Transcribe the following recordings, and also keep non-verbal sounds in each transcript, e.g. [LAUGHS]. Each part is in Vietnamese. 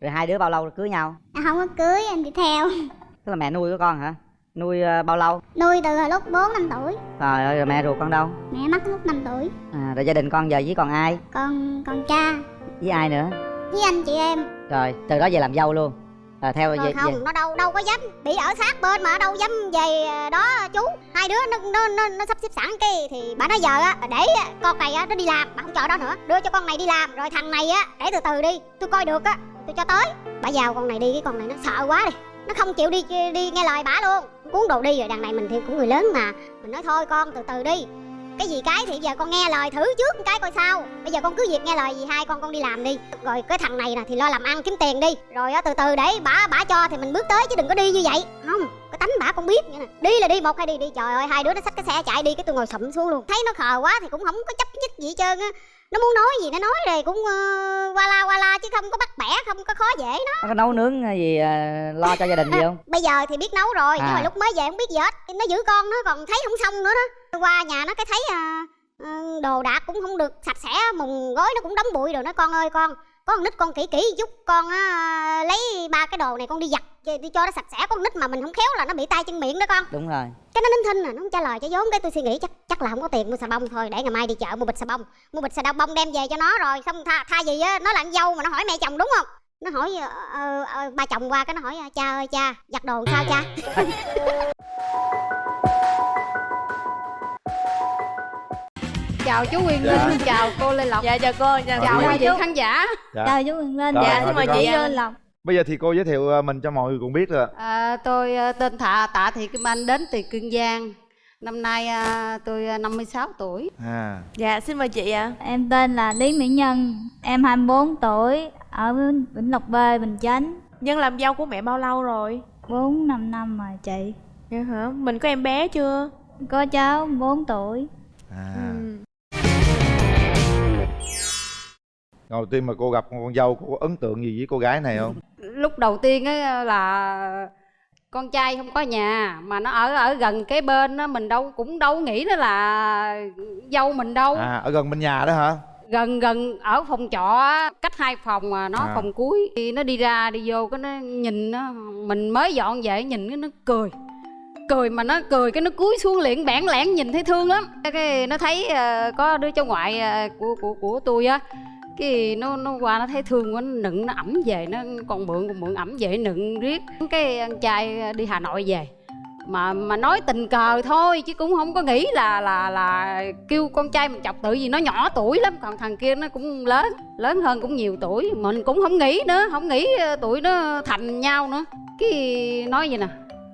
rồi hai đứa bao lâu cưới nhau? À, không có cưới em đi theo. Tức là mẹ nuôi của con hả? Nuôi uh, bao lâu? Nuôi từ lúc 4 năm tuổi. Trời ơi rồi mẹ ruột con đâu? Mẹ mất lúc 5 tuổi. À, rồi gia đình con giờ với còn ai? Con con cha. Với ai nữa? Với anh chị em. Rồi từ đó về làm dâu luôn. À, theo Rồi về, không về... nó đâu đâu có dám. Bị ở sát bên mà đâu dám về đó chú. Hai đứa nó nó nó, nó sắp xếp sẵn cái thì bà nói giờ á để con này á nó đi làm bà không cho đó nữa. Đưa cho con này đi làm rồi thằng này á để từ từ đi. Tôi coi được á tôi cho tới. Bà giàu con này đi, cái con này nó sợ quá đi. Nó không chịu đi đi nghe lời bả luôn. Cuốn đồ đi, rồi đằng này mình thì cũng người lớn mà. Mình nói thôi con, từ từ đi. Cái gì cái thì giờ con nghe lời thử trước một cái coi sao. Bây giờ con cứ việc nghe lời gì hai con con đi làm đi. Rồi cái thằng này nè thì lo làm ăn kiếm tiền đi. Rồi từ từ để bả bả cho thì mình bước tới chứ đừng có đi như vậy. Không, cái tánh bả con biết vậy nè. Đi là đi, một hay đi đi. Trời ơi, hai đứa nó xách cái xe chạy đi, cái tôi ngồi sụm xuống luôn. Thấy nó khờ quá thì cũng không có chấp nhất gì hết trơn á nó muốn nói gì nó nói rồi cũng uh, qua la qua la chứ không có bắt bẻ không có khó dễ nó. Nó có nấu nướng gì uh, lo cho gia đình gì [LAUGHS] không? Bây giờ thì biết nấu rồi à. nhưng mà lúc mới về không biết gì hết. Nó giữ con nó còn thấy không xong nữa đó. Qua nhà nó cái thấy uh, đồ đạc cũng không được sạch sẽ mùng gói nó cũng đóng bụi rồi nó con ơi con có con nít con kỹ kỹ chút con á lấy ba cái đồ này con đi giặt đi cho nó sạch sẽ. Con nít mà mình không khéo là nó bị tay chân miệng đó con. Đúng rồi. Cái nó nín thinh à nó không trả lời cho vốn. Cái tôi suy nghĩ chắc chắc là không có tiền mua xà bông thôi. Để ngày mai đi chợ mua bịch xà bông. Mua bịch xà bông đem về cho nó rồi xong tha, tha gì á nó là dâu mà nó hỏi mẹ chồng đúng không? Nó hỏi uh, uh, ba chồng qua cái nó hỏi cha ơi cha giặt đồ sao cha [LAUGHS] chào chú Quyền Linh, dạ. chào cô Lê Lộc Dạ chào cô, chào, chào quý vị khán giả dạ. Chào chú Quyền Linh Rồi, Dạ, xin mời chị Lê Lộc Bây giờ thì cô giới thiệu ờ, mình cho mọi người cùng biết rồi à, Tôi ờ, tên Thạ Tạ Thị Kim Anh đến từ Kiên Giang Năm nay à, tôi 56 tuổi à. Dạ xin mời chị ạ à. Em tên là Lý Mỹ Nhân Em 24 tuổi Ở Vĩnh Lộc B, Bình Chánh Nhân làm dâu của mẹ bao lâu rồi? 4 5 năm rồi chị Dạ hả? Mình có em bé chưa? Có cháu 4 tuổi à. Ừ. Đầu tiên mà cô gặp con dâu cô có ấn tượng gì với cô gái này không? Lúc đầu tiên á là con trai không có nhà mà nó ở ở gần cái bên đó mình đâu cũng đâu nghĩ nó là dâu mình đâu. À ở gần bên nhà đó hả? Gần gần ở phòng trọ cách hai phòng mà nó à. phòng cuối. Thì nó đi ra đi vô cái nó nhìn nó mình mới dọn về nhìn cái nó cười. Cười mà nó cười cái nó cúi xuống liền bẽn lẽn nhìn thấy thương lắm. Cái nó thấy uh, có đứa cháu ngoại uh, của của của tôi á cái nó nó qua nó thấy thương quá nó nựng nó ẩm về nó còn mượn còn mượn ẩm về nựng riết. Cái anh trai đi hà nội về mà mà nói tình cờ thôi chứ cũng không có nghĩ là là là kêu con trai mình chọc tự gì nó nhỏ tuổi lắm. Còn thằng kia nó cũng lớn lớn hơn cũng nhiều tuổi mình cũng không nghĩ nữa không nghĩ ờ, tuổi nó thành nhau nữa. Cái nói gì nè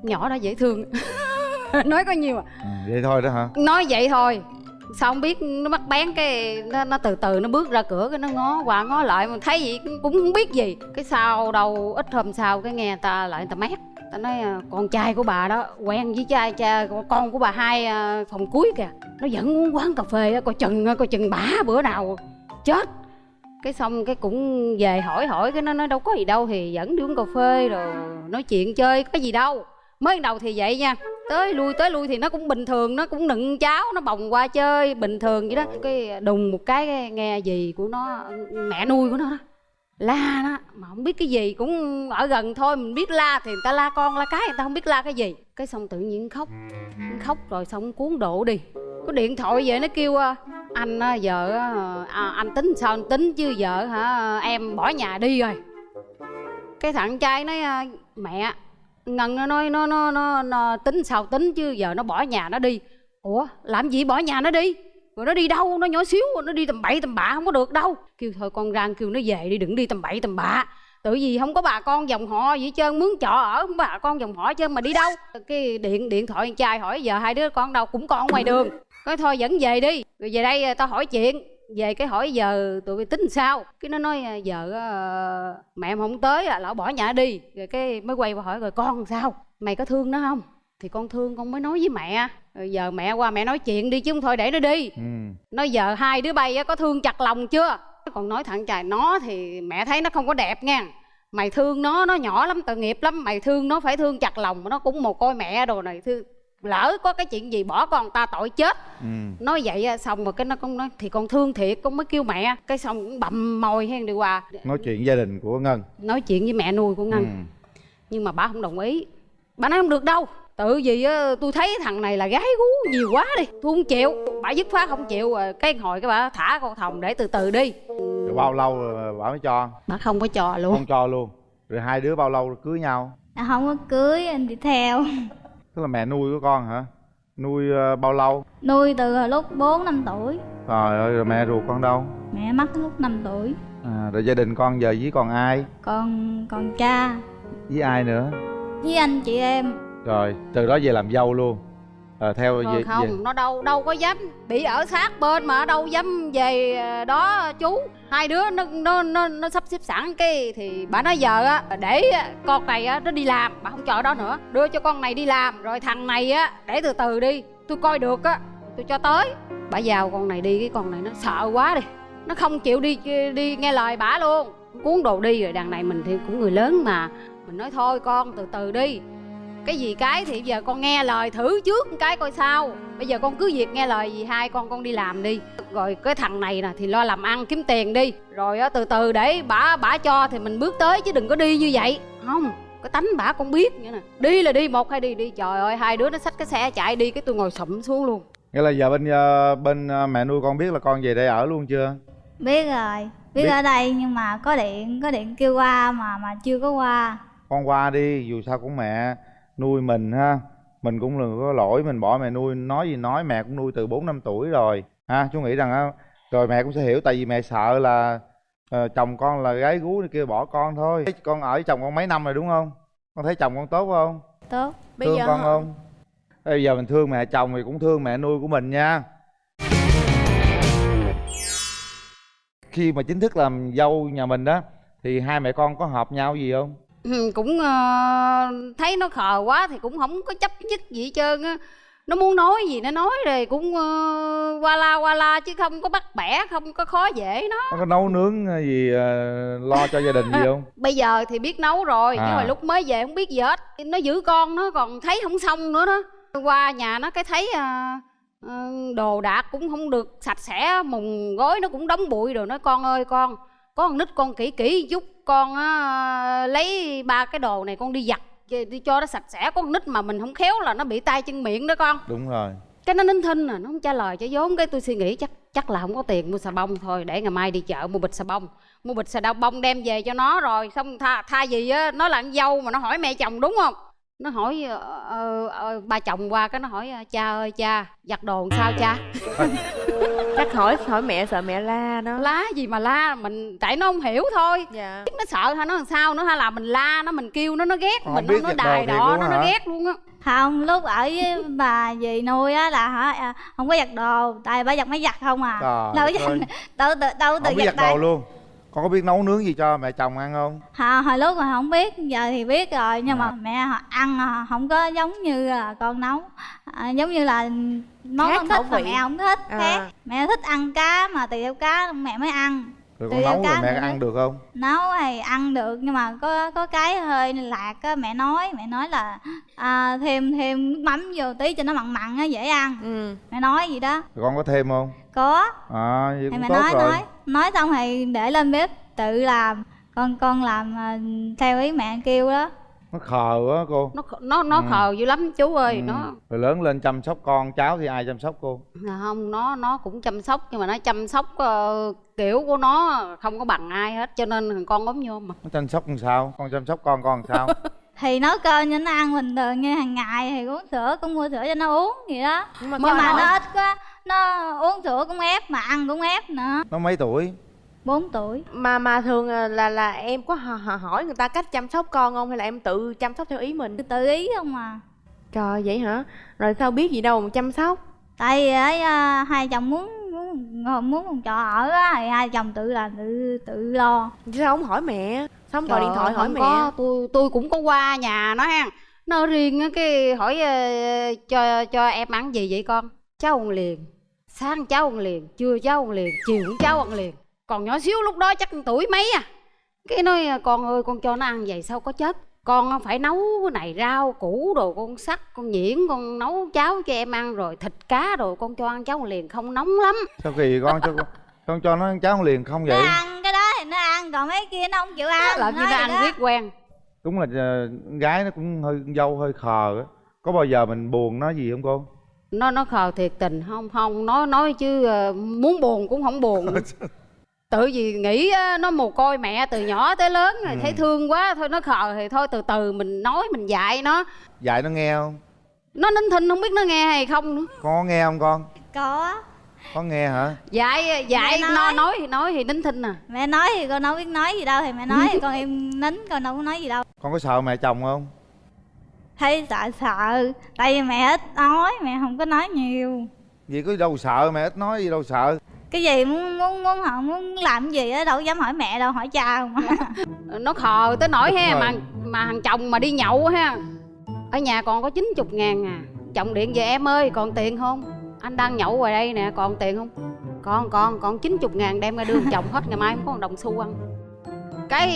nhỏ đó dễ thương. [LAUGHS] Nói có nhiều à. à vậy thôi đó hả? Nói vậy thôi sao không biết nó bắt bén cái nó, nó từ từ nó bước ra cửa cái nó ngó qua ngó lại mà thấy gì cũng không biết gì. Cái sau đâu ít hôm sau cái nghe ta lại ta mét ta nói à, con trai của bà đó quen với trai cha con của bà hai à, phòng cuối kìa. Nó vẫn uống quán cà phê coi chừng à, coi chừng bả bữa nào chết. Cái xong cái cũng về hỏi hỏi cái nó nói đâu có gì đâu thì dẫn đi uống cà phê rồi nói chuyện chơi có gì đâu mới đầu thì vậy nha. Tới lui tới lui thì nó cũng bình thường nó cũng nựng cháo nó bồng qua chơi bình thường vậy đó. Cái đùng một cái nghe gì của nó mẹ nuôi của nó đó. La đó mà không biết cái gì cũng ở gần thôi mình biết la thì người ta la con la cái người ta không biết la cái gì. Cái xong tự nhiên khóc khóc rồi xong cuốn độ đi. Có điện thoại về nó kêu anh giờ à, anh tính sao anh tính chứ giờ hả em bỏ nhà đi rồi. Cái thằng trai nói mẹ ngân nó nói nó, nó nó nó tính sao tính chứ giờ nó bỏ nhà nó đi. Ủa làm gì bỏ nhà nó đi? Rồi nó đi đâu? Nó nhỏ xíu nó đi tầm bậy tầm bạ không có được đâu. Kêu thôi con rang kêu nó về đi đừng đi tầm bậy tầm bạ. Tự vì không có bà con dòng họ gì trơn mướn trọ ở không bà con dòng họ trơn mà đi đâu. Cái điện điện thoại con trai hỏi giờ hai đứa con đâu? Cũng con ngoài đường. Nói thôi dẫn về đi. Rồi về đây tao hỏi chuyện về cái hỏi giờ tụi tính sao? Cái nó nói giờ uh, mẹ em không tới à lão bỏ nhà đi. Rồi cái mới quay qua hỏi rồi con sao? Mày có thương nó không? Thì con thương con mới nói với mẹ. Rồi giờ mẹ qua mẹ nói chuyện đi chứ không thôi để nó đi. Ừ. nói giờ hai đứa bay có thương chặt lòng chưa? Còn nói thẳng trời nó thì mẹ thấy nó không có đẹp nha. Mày thương nó nó nhỏ lắm tội nghiệp lắm. Mày thương nó phải thương chặt lòng nó cũng một coi mẹ đồ này. Thương lỡ có cái chuyện gì bỏ con ta tội chết. Ừ. nói vậy á, xong rồi cái nó cũng nói thì con thương thiệt con mới kêu mẹ. Cái xong cũng bậm môi hen đi qua. Nói chuyện gia đình của ngân. Nói chuyện với mẹ nuôi của ngân. Ừ. nhưng mà bà không đồng ý. Bà nói không được đâu. Tự gì á tôi thấy thằng này là gái gú nhiều quá đi. Tôi không chịu. Bà dứt khoát không chịu rồi cái hồi cái bà thả con thòng để từ từ đi. Rồi bao lâu rồi bà mới cho? Bà không có cho luôn. Không cho luôn. Rồi hai đứa bao lâu cưới nhau? À, không có cưới anh đi theo tức là mẹ nuôi của con hả? Nuôi ờ, bao lâu? Nuôi từ lúc 4 năm tuổi. Trời ơi rồi mẹ ruột con đâu? Mẹ mất lúc 5 tuổi. À, rồi gia đình con giờ với còn ai? Còn còn cha. Với ai nữa? Với anh chị em. Rồi từ đó về làm dâu luôn à, theo rồi về, không về nó đâu đâu có dám bị ở sát bên mà đâu dám về ờ, đó chú. Hai đứa nó nó nó, nó sắp xếp sẵn cái thì bà nói giờ á để con này á nó đi làm bà không chờ đó nữa. Đưa cho con này đi làm rồi thằng này á để từ từ đi tôi coi được á tôi cho tới. Bà giao con này đi cái con này nó sợ quá đi. Nó không chịu đi đi nghe lời bà luôn. Cuốn đồ đi rồi đằng này mình thì cũng người lớn mà. Mình nói thôi con từ từ đi cái gì cái thì giờ con nghe lời thử trước một cái coi sao. Bây giờ con cứ việc nghe lời gì hai con con đi làm đi. Rồi cái thằng này nè thì lo làm ăn kiếm tiền đi. Rồi á, từ từ để bả bả cho thì mình bước tới chứ đừng có đi như vậy. Không cái tánh bả con biết vậy nè. Đi là đi một hay đi đi. Trời ơi hai đứa nó xách cái xe chạy đi cái tôi ngồi sụm xuống luôn. Nghĩa là giờ bên ờ, bên ờ, mẹ nuôi con biết là con về đây ở luôn chưa? Biết rồi. Biết, Biết. ở đây nhưng mà có điện có điện kêu qua mà mà chưa có qua. Con qua đi dù sao cũng mẹ nuôi mình ha. Mình cũng đừng có lỗi mình bỏ mẹ nuôi nói gì nói mẹ cũng nuôi từ bốn năm tuổi rồi ha. Chú nghĩ rằng rồi mẹ cũng sẽ hiểu tại vì mẹ sợ là ờ, chồng con là gái gú kia bỏ con thôi. Con ở với chồng con mấy năm rồi đúng không? Con thấy chồng con tốt không? Tốt. Bây thương giờ con không? Bây giờ mình thương mẹ chồng thì cũng thương mẹ nuôi của mình nha. Khi mà chính thức làm dâu nhà mình đó thì hai mẹ con có hợp nhau gì không cũng ờ, thấy nó khờ quá thì cũng không có chấp nhất gì hết trơn á. Nó muốn nói gì nó nói rồi cũng ờ, qua la qua la chứ không có bắt bẻ không có khó dễ nó. Nó có nấu nướng gì ờ, lo cho gia đình gì không? [LAUGHS] Bây giờ thì biết nấu rồi À. nhưng mà lúc mới về không biết gì hết. Nó giữ con nó còn thấy không xong nữa đó. Qua nhà nó cái thấy à, ờ, đồ đạc cũng không được sạch sẽ mùng gói nó cũng đóng bụi rồi nói con ơi con có con nít con kỹ kỹ chút con á, lấy ba cái đồ này con đi giặt đi cho nó sạch sẽ. Có con nít mà mình không khéo là nó bị tay chân miệng đó con. Đúng rồi. Cái nó nín thinh à nó không trả lời cho vốn. Cái tôi suy nghĩ chắc chắc là không có tiền mua xà bông thôi để ngày mai đi chợ mua bịch xà bông. Mua bịch xà đau bông đem về cho nó rồi xong tha thay gì á nó là con dâu mà nó hỏi mẹ chồng đúng không nó hỏi ờ, ờ, ờ, ba chồng qua cái nó hỏi cha ơi cha giặt đồ làm sao cha? [LAUGHS] Chắc hỏi hỏi mẹ sợ mẹ la đó. Lá gì mà la mình tại nó không hiểu thôi. Dạ. Nó sợ hay nó làm sao nữa hay là mình la nó mình kêu nó nó ghét Con mình nó đồ đài luôn nó hả? nó ghét luôn á. Không lúc ở với bà dì nuôi á là hả à, không có giặt đồ tại bà giặt máy giặt không à. Trời đâu có giặt [LAUGHS] đâu tự đâu tự giặt giặt đồ tay luôn con có biết nấu nướng gì cho mẹ chồng ăn không? Hồi, hồi lúc mà không biết giờ thì biết rồi nhưng mà mẹ ăn họ không có giống như là con nấu. À, giống như là món Khác con thích mà vị. mẹ không thích À. khác. Mẹ thích ăn cá mà tùy theo cá mẹ mới ăn rồi con nấu rồi mẹ nữa. ăn được không? Nấu thì ăn được nhưng mà có có cái hơi lạc á mẹ nói mẹ nói là à, thêm thêm nước mắm vô tí cho nó mặn mặn á dễ ăn. Ừ. Mẹ nói gì đó. Rồi con có thêm không? Có. À vậy thì cũng mẹ tốt nói rồi. nói nói xong thì để lên bếp tự làm con con làm à, theo ý mẹ kêu đó nó khờ quá cô. Nó nó nó Ừ. khờ dữ lắm chú ơi Ừ. nó. Rồi lớn lên chăm sóc con cháu thì ai chăm sóc cô? Là không nó nó cũng chăm sóc nhưng mà nó chăm sóc ờ, kiểu của nó không có bằng ai hết cho nên thằng con ốm nhôm mà. Nó chăm sóc làm sao? Con chăm sóc con con làm sao? [LAUGHS] Thì nấu cơm cho nó ăn bình thường như hàng ngày thì uống sữa cũng mua sữa cho nó uống gì đó. Nhưng mà nhưng mà nó ít quá nó uống sữa cũng ép mà ăn cũng ép nữa. Nó mấy tuổi 4 tuổi. Mà mà thường là là, là em có hỏi người ta cách chăm sóc con không? Hay là em tự chăm sóc theo ý mình? Tự ý không à. Trời vậy hả? Rồi sao biết gì đâu mà chăm sóc? Tại vì ấy, à, hai chồng muốn muốn muốn phòng trọ ở á thì hai chồng tự làm tự tự lo. Chứ sao không hỏi mẹ? Sao không gọi điện thoại hỏi mẹ? có. Tôi tôi cũng có qua nhà nó ha. Nó riêng cái hỏi ờ, cho cho em ăn gì vậy con? Cháu ăn liền. Sáng cháu ăn liền trưa cháu ăn liền chiều cũng cháu ăn liền còn nhỏ xíu lúc đó chắc tuổi mấy à? Cái nói con ơi con cho nó ăn vậy sao có chất con phải nấu cái này rau củ đồ con sắc con nhuyễn con nấu cháo cho em ăn rồi thịt cá rồi con cho ăn cháo liền không nóng lắm. Sao kỳ con? Cho con con cho nó ăn cháo liền không nó vậy ăn cái đó thì nó ăn còn mấy kia nó không chịu ăn làm như nó ăn riết quen. Đúng là con gái nó cũng hơi dâu hơi khờ á. Có bao giờ mình buồn nó gì không cô? Nó nó khờ thiệt tình không không nói nói chứ ờ, muốn buồn cũng không buồn [LAUGHS] tự vì nghĩ nó mồ côi mẹ từ nhỏ tới lớn rồi Ừ. thấy thương quá thôi nó khờ thì thôi từ từ mình nói mình dạy nó. Dạy nó nghe không? Nó nín thinh không biết nó nghe hay không nữa. Con có nghe không con? Có. Có nghe hả? Dạy dạy Mẹ nó nói. nói thì nói thì nín thinh à. Mẹ nói thì con đâu biết nói gì đâu thì mẹ nói thì con im nín con đâu có nói gì đâu. Con có sợ mẹ chồng không? Thấy sợ sợ. Tại vì mẹ ít nói mẹ không có nói nhiều. Gì có đâu sợ mẹ ít nói gì đâu sợ cái gì muốn muốn muốn họ muốn làm cái gì á đâu dám hỏi mẹ đâu hỏi cha không [LAUGHS] nó khờ tới nỗi ha mà mà thằng chồng mà đi nhậu ha ở nhà còn có 90 ngàn à. Chồng điện về em ơi còn tiền không? Anh đang nhậu ngoài đây nè còn tiền không? Con con còn 90 ngàn đem ra đưa chồng hết ngày mai không có một đồng xu ăn. Cái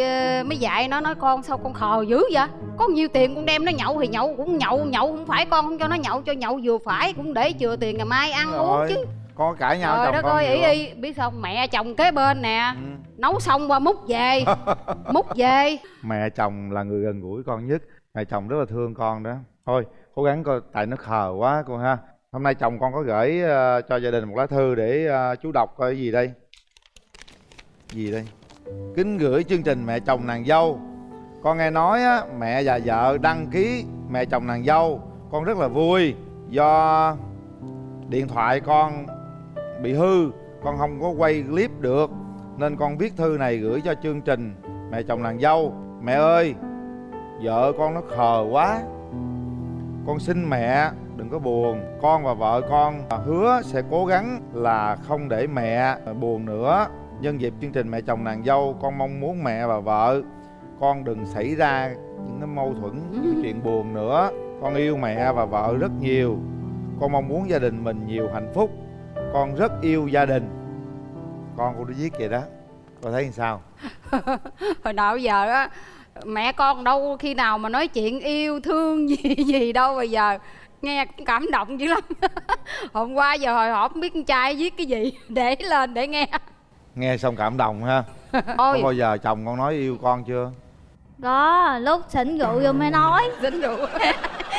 ờ, mới dạy nó nói con sao con khờ dữ vậy? Có nhiêu tiền con đem nó nhậu thì nhậu cũng nhậu nhậu không phải con không cho nó nhậu cho nhậu vừa phải cũng để chừa tiền ngày mai ăn uống Rồi, chứ. con có cãi nhau trời chồng đất con ơi ý y biết sao không? mẹ chồng kế bên nè. Ừ. nấu xong qua múc về. [LAUGHS] Múc về. Mẹ chồng là người gần gũi con nhất. Mẹ chồng rất là thương con đó. Thôi cố gắng coi tại nó khờ quá con ha. Hôm nay chồng con có gửi ờ, cho gia đình một lá thư để ờ, chú đọc coi cái gì đây? Gì đây? Kính gửi chương trình mẹ chồng nàng dâu. Con nghe nói á, mẹ và vợ đăng ký mẹ chồng nàng dâu. Con rất là vui do điện thoại con bị hư, con không có quay clip được. Nên con viết thư này gửi cho chương trình, mẹ chồng nàng dâu, mẹ ơi, vợ con nó khờ quá. Con xin mẹ đừng có buồn, con và vợ con hứa sẽ cố gắng là không để mẹ buồn nữa. Nhân dịp chương trình mẹ chồng nàng dâu, con mong muốn mẹ và vợ, con đừng xảy ra những cái mâu thuẫn, những chuyện buồn nữa. Con yêu mẹ và vợ rất nhiều. Con mong muốn gia đình mình nhiều hạnh phúc con rất yêu gia đình. Con cũng đã viết vậy đó. Con thấy sao? [LAUGHS] Hồi nào giờ á mẹ con đâu khi nào mà nói chuyện yêu thương gì [LAUGHS] gì đâu bây giờ. Nghe cũng cảm động dữ lắm. [LAUGHS] Hôm qua giờ hồi hộp không biết con trai viết cái gì để lên để nghe. Nghe xong cảm động ha. Có ôi bao giờ chồng con nói yêu con chưa? Có lúc xỉn rượu vô mới nói. Dính rượu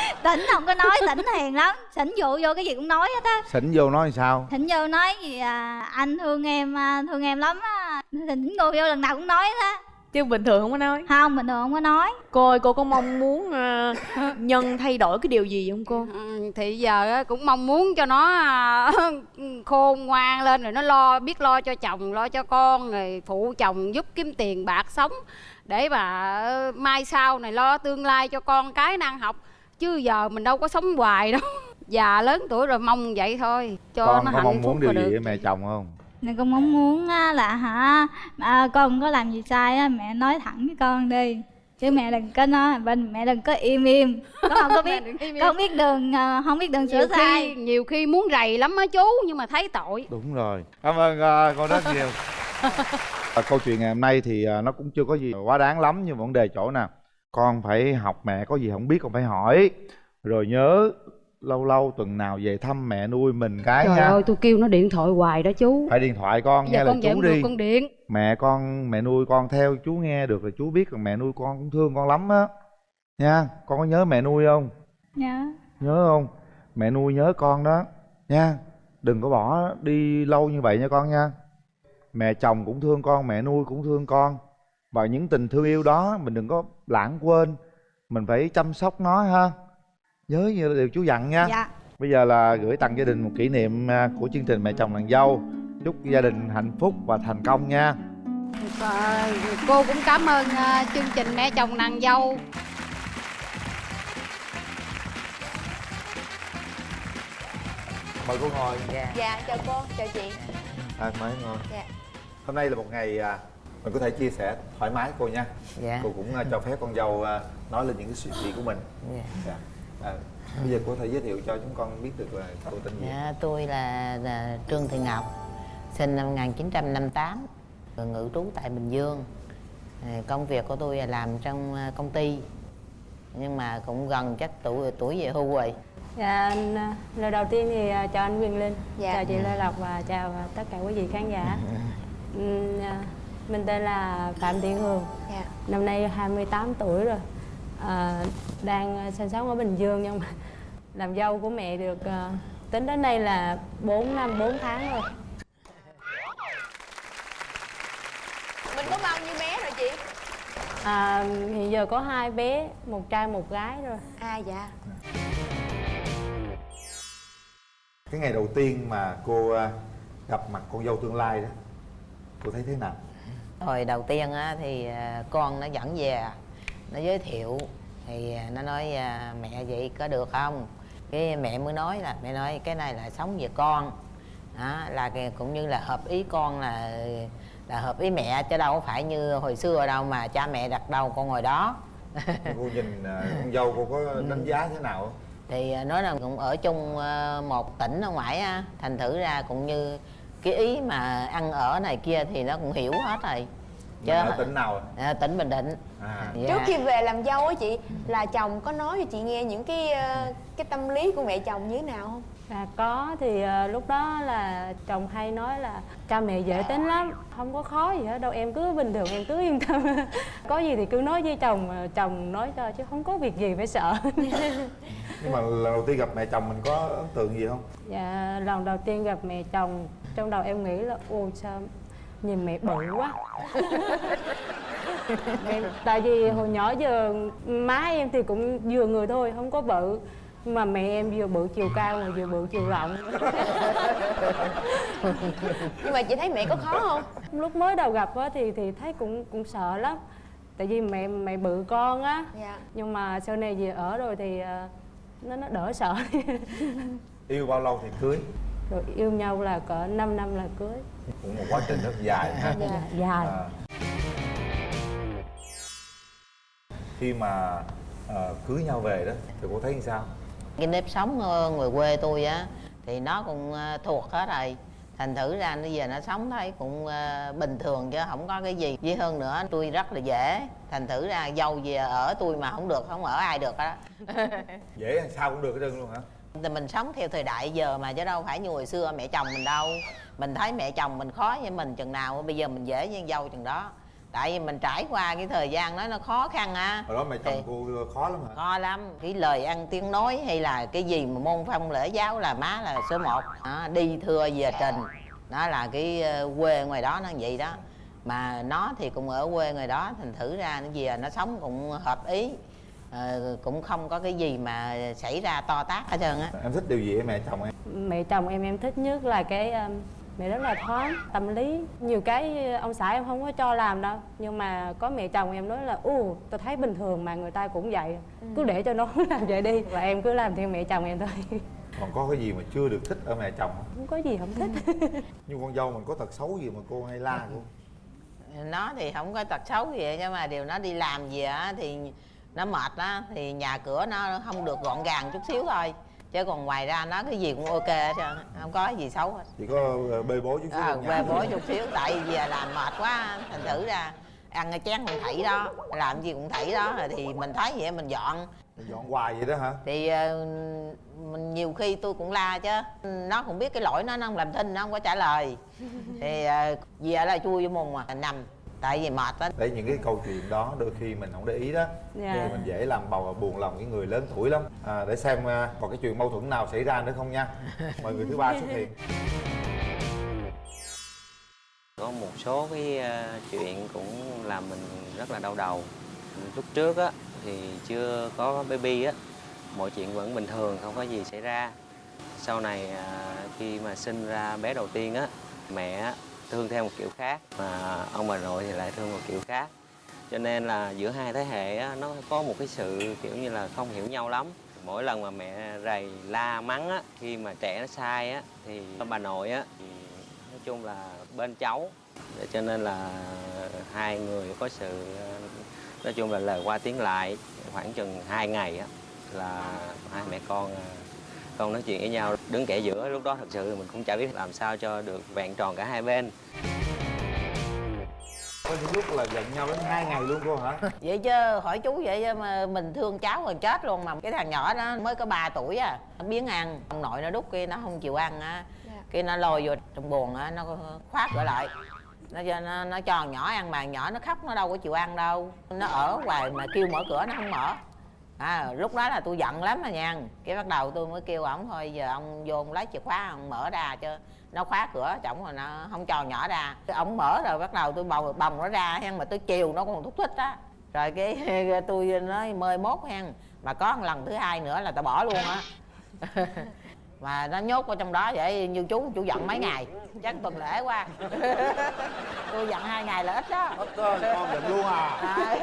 [LAUGHS] tỉnh không có nói tỉnh hiền lắm. Xỉn rượu vô cái gì cũng nói hết á. Xỉn vô nói sao? Thỉnh vô nói gì à, anh thương em à, thương em lắm á. Thỉnh cô vô lần nào cũng nói hết á. Chứ bình thường không có nói. Không bình thường không có nói. Cô ơi cô có mong muốn ờ, nhân thay đổi cái điều gì không cô? Ừ, thì giờ á, cũng mong muốn cho nó à, [LAUGHS] khôn ngoan lên rồi nó lo biết lo cho chồng lo cho con rồi phụ chồng giúp kiếm tiền bạc sống. Để mà ờ, mai sau này lo tương lai cho con cái nó ăn học chứ giờ mình đâu có sống hoài đâu. [LAUGHS] Già lớn tuổi rồi mong vậy thôi cho con nó có hạnh mong phúc muốn điều gì được. với mẹ chồng không? Nên con mong muốn á, là hả à, con không có làm gì sai á, mẹ nói thẳng với con đi. Chứ mẹ đừng có nói bên mẹ đừng có im im. Con không có [LAUGHS] biết con không biết đường à, không biết đường sửa nhiều sai. khi nhiều khi muốn rầy lắm á chú nhưng mà thấy tội. Đúng rồi. Cảm ơn uh, con rất nhiều. [LAUGHS] À, câu chuyện ngày hôm nay thì à, nó cũng chưa có gì quá đáng lắm nhưng mà vấn đề chỗ nào con phải học mẹ có gì không biết con phải hỏi. Rồi nhớ lâu lâu tuần nào về thăm mẹ nuôi mình cái trời nha. ơi tôi kêu nó điện thoại hoài đó chú. Phải điện thoại con giờ nghe lời con về chú đi. con điện. Mẹ con mẹ nuôi con theo chú nghe được là chú biết là mẹ nuôi con cũng thương con lắm á. Nha con có nhớ mẹ nuôi không? Nhớ nhớ không? Mẹ nuôi nhớ con đó. Nha đừng có bỏ đi lâu như vậy nha con nha. Mẹ chồng cũng thương con mẹ nuôi cũng thương con và những tình thương yêu đó mình đừng có lãng quên. Mình phải chăm sóc nó ha. Nhớ như điều chú dặn nha. Dạ. Bây giờ là gửi tặng gia đình một kỷ niệm à, của chương trình mẹ chồng nàng dâu. Chúc gia đình hạnh phúc và thành công nha. Cô cũng cảm ơn à, chương trình mẹ chồng nàng dâu. Mời cô ngồi. Dạ chào cô chào chị. À, mời ngồi. Dạ. hôm nay là một ngày à, mình có thể chia sẻ thoải mái cô nha. Dạ. Cô cũng à, cho phép con dâu à, nói lên những cái suy nghĩ của mình. Dạ. Dạ. à, bây giờ cô có thể giới thiệu cho chúng con biết được là cô tên gì? Dạ, tôi là, là Trương Thị Ngọc, sinh năm 1958, rồi ngự trú tại Bình Dương. À, công việc của tôi là làm trong công ty nhưng mà cũng gần chắc tuổi tuổi về hưu rồi. Dạ, anh, lời đầu tiên thì chào anh Quyền Linh, Dạ. chào chị Lê Lộc và chào tất cả quý vị khán giả. À, Mình tên là Phạm Thị Hường, Dạ. năm nay 28 tuổi rồi. À, đang à, sinh sống ở Bình Dương nhưng mà [LAUGHS] làm dâu của mẹ được à, tính đến nay là 4 năm 4 tháng rồi. mình có bao nhiêu bé rồi chị À, hiện giờ có hai bé, một trai một gái rồi. à dạ cái ngày đầu tiên mà cô gặp mặt con dâu tương lai đó cô thấy thế nào hồi đầu tiên á thì à, con nó dẫn về nó giới thiệu thì à, nó nói à, mẹ vậy có được không? Cái mẹ mới nói là mẹ nói cái này là sống về con. Đó, là cũng như là hợp ý con là là hợp ý mẹ chứ đâu có phải như hồi xưa đâu mà cha mẹ đặt đâu con ngồi đó. Cô [LAUGHS] nhìn con dâu cô có đánh giá thế nào? Thì nói là cũng ở chung à, một tỉnh ở ngoài thành thử ra cũng như cái ý mà ăn ở này kia thì nó cũng hiểu hết rồi. Mình ở tỉnh nào à, tỉnh bình định. À. Dạ. trước khi về làm dâu á chị là chồng có nói cho chị nghe những cái ờ, cái tâm lý của mẹ chồng như thế nào không? À, có thì à, lúc đó là chồng hay nói là cha mẹ dễ tính lắm không có khó gì hết đâu em cứ bình thường em cứ yên tâm. [LAUGHS] Có gì thì cứ nói với chồng à, chồng nói cho chứ không có việc gì phải sợ. Nhưng mà lần đầu tiên gặp mẹ chồng mình có ấn tượng gì không? Dạ lần đầu tiên gặp mẹ chồng trong đầu em nghĩ là ôi sao nhìn mẹ bự quá. [LAUGHS] Em, tại vì hồi nhỏ giờ má em thì cũng vừa người thôi không có bự mà mẹ em vừa bự chiều cao mà vừa bự chiều rộng. [LAUGHS] Nhưng mà chị thấy mẹ có khó không? Lúc mới đầu gặp á thì thì thấy cũng cũng sợ lắm tại vì mẹ mẹ bự con á. Dạ. Nhưng mà sau này về ở rồi thì à, nó nó đỡ sợ. Yêu bao lâu thì cưới rồi yêu nhau là cỡ 5 năm là cưới. Cũng một quá trình rất dài ha. Dạ, dài. À. khi mà ờ, cưới nhau về đó thì cô thấy như sao? Cái nếp sống ờ, người quê tôi á thì nó cũng ờ, thuộc hết rồi. Thành thử ra nó về nó sống thấy cũng bình thường chứ không có cái gì. Với hơn nữa tôi rất là dễ. Thành thử ra dâu về ở tôi mà không được không ở ai được đó dễ sao cũng được hết trơn luôn hả thì mình sống theo thời đại giờ mà chứ đâu phải như hồi xưa mẹ chồng mình đâu. Mình thấy mẹ chồng mình khó với mình chừng nào bây giờ mình dễ với dâu chừng đó. Tại vì mình trải qua cái thời gian đó nó khó khăn á. Hồi đó mẹ chồng Thì- cô khó lắm hả? Khó lắm. Cái lời ăn tiếng nói hay là cái gì mà môn phong lễ giáo là má là số 1 đó, đi thưa về trình. Đó là cái ờ, quê ngoài đó nó vậy đó. Mà nó thì cũng ở quê ngoài đó thành thử ra nó về nó sống cũng hợp ý Ờ, cũng không có cái gì mà xảy ra to tát hết trơn á. Em thích điều gì ở mẹ chồng em? Mẹ chồng em em thích nhất là cái um, mẹ rất là thoáng tâm lý. Nhiều cái ông xã em không có cho làm đâu nhưng mà có mẹ chồng em nói là u tôi thấy bình thường mà người ta cũng vậy cứ để cho nó [LAUGHS] làm vậy đi. Và em cứ làm theo mẹ chồng em thôi. [LAUGHS] Còn có cái gì mà chưa được thích ở mẹ chồng không? Không có gì không thích. [LAUGHS] Như con dâu mình có tật xấu gì mà cô hay la cô? Nó thì không có tật xấu gì nhưng mà điều nó đi làm gì á thì nó mệt á thì nhà cửa nó không được gọn gàng chút xíu thôi. Chứ còn ngoài ra nó cái gì cũng ok hết trơn không có gì xấu hết. Chỉ có ờ, bê bối chút xíu à, nhà quê bối chút xíu tại vì về làm mệt quá thành thử ra ăn cái chén cũng thảy đó làm gì cũng thảy đó thì mình thấy vậy mình dọn. Dọn hoài vậy đó hả? Thì ờ, mình nhiều khi tôi cũng la chứ nó cũng biết cái lỗi nó nó không làm thinh nó không có trả lời. Thì ờ, về là chui vô mùng mà nằm tại vì mệt á đấy những cái câu chuyện đó đôi khi mình không để ý đó. Dạ. thì mình dễ làm bầu buồn lòng cái người lớn tuổi lắm. À, để xem à, còn cái chuyện mâu thuẫn nào xảy ra nữa không nha. [LAUGHS] Mời người thứ ba xuất hiện. Có một số cái ờ, chuyện cũng làm mình rất là đau đầu. Lúc trước á thì chưa có baby á mọi chuyện vẫn bình thường không có gì xảy ra. Sau này à, khi mà sinh ra bé đầu tiên á mẹ thương theo một kiểu khác mà ông bà nội thì lại thương một kiểu khác. Cho nên là giữa hai thế hệ á, nó có một cái sự kiểu như là không hiểu nhau lắm. Mỗi lần mà mẹ rầy la mắng á khi mà trẻ nó sai á thì ông bà nội á thì nói chung là bên cháu. Cho nên là hai người có sự nói chung là lời qua tiếng lại khoảng chừng hai ngày á là hai mẹ con à, con nói chuyện với nhau đứng kẻ giữa lúc đó thật sự mình cũng chả biết làm sao cho được vẹn tròn cả hai bên. Có những lúc là giận nhau đến hai ngày luôn cô hả? [LAUGHS] Vậy chứ hỏi chú vậy chứ mà mình thương cháu rồi chết luôn mà. Cái thằng nhỏ đó mới có 3 tuổi à nó biến ăn. Ông nội nó đút kia nó không chịu ăn á. Kia nó lôi vô trong buồng á nó khóa cửa lại. Nó cho nó, nó cho thằng nhỏ ăn mà nhỏ nó khóc nó đâu có chịu ăn đâu. Nó ở hoài mà kêu mở cửa nó không mở à lúc đó là tôi giận lắm mà nha. Cái bắt đầu tôi mới kêu ổng thôi, giờ ông vô ông lấy chìa khóa, ông mở ra cho nó khóa cửa, chổng rồi nó không cho nhỏ ra. Ổng mở rồi, bắt đầu tôi bồng bồng nó ra hen, mà tôi chiều nó còn thúc thích á. Rồi cái [LAUGHS] tôi nói, mời mốt hen, mà có một lần thứ hai nữa là tao bỏ luôn á. [LAUGHS] mà nó nhốt vào trong đó vậy như chú chú giận mấy ngày. Chắc tuần lễ qua [LAUGHS] tôi giận hai ngày là ít đó. Ít đó con giận luôn à.